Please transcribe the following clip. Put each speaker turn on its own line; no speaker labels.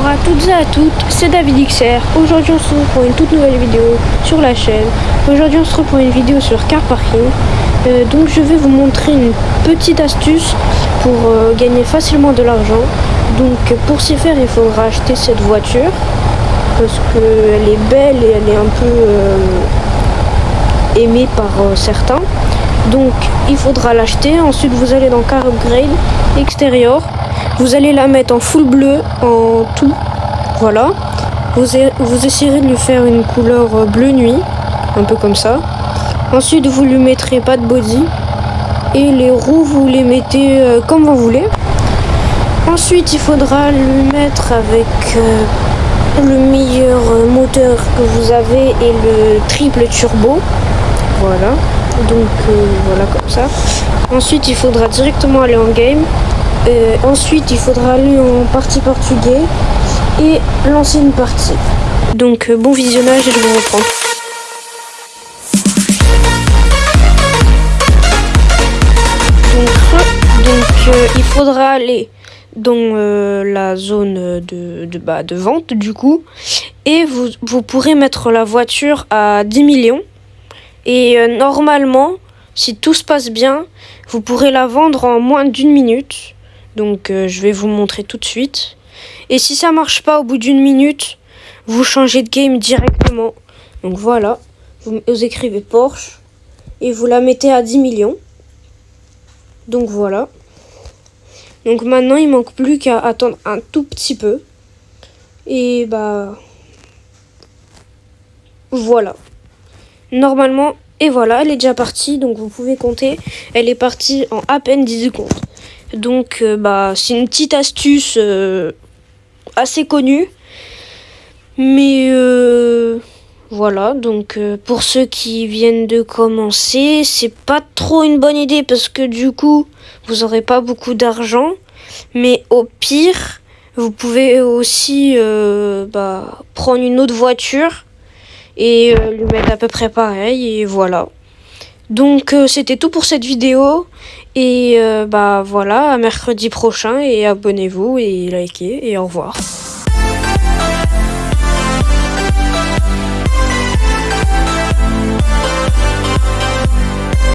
Bonjour à toutes et à toutes, c'est David XR. Aujourd'hui on se retrouve pour une toute nouvelle vidéo sur la chaîne. Aujourd'hui on se retrouve pour une vidéo sur car parking. Euh, donc je vais vous montrer une petite astuce pour euh, gagner facilement de l'argent. Donc pour s'y faire il faudra acheter cette voiture parce qu'elle est belle et elle est un peu euh, aimée par certains. Donc il faudra l'acheter. Ensuite vous allez dans car upgrade extérieur vous allez la mettre en full bleu, en tout. Voilà. Vous, vous essayerez de lui faire une couleur euh, bleu nuit, un peu comme ça. Ensuite, vous lui mettrez pas de body. Et les roues, vous les mettez euh, comme vous voulez. Ensuite, il faudra lui mettre avec euh, le meilleur moteur que vous avez et le triple turbo. Voilà. Donc, voilà comme ça. Ensuite, il faudra directement aller en game. Euh, ensuite, il faudra aller en partie portugais et lancer une partie. Donc, euh, bon visionnage et je vous reprends. Donc, euh, il faudra aller dans la zone de, de, bah, de vente du coup et vous, vous pourrez mettre la voiture à 10 millions et normalement si tout se passe bien vous pourrez la vendre en moins d'une minute donc euh, je vais vous montrer tout de suite. Et si ça marche pas au bout d'une minute, vous changez de game directement. Donc voilà, vous, écrivez Porsche et vous la mettez à 10 millions. Donc voilà. Donc maintenant, il manque plus qu'à attendre un tout petit peu. Et bah... Voilà. Normalement, et voilà, elle est déjà partie. Donc vous pouvez compter. Elle est partie en à peine 10 secondes. Donc, euh, bah, c'est une petite astuce euh, assez connue. Mais euh, voilà, donc pour ceux qui viennent de commencer, c'est pas trop une bonne idée parce que du coup, vous aurez pas beaucoup d'argent. Mais au pire, vous pouvez aussi bah, prendre une autre voiture et lui mettre à peu près pareil. Et voilà. Donc c'était tout pour cette vidéo. Et euh, bah voilà, à mercredi prochain et abonnez-vous et likez et au revoir.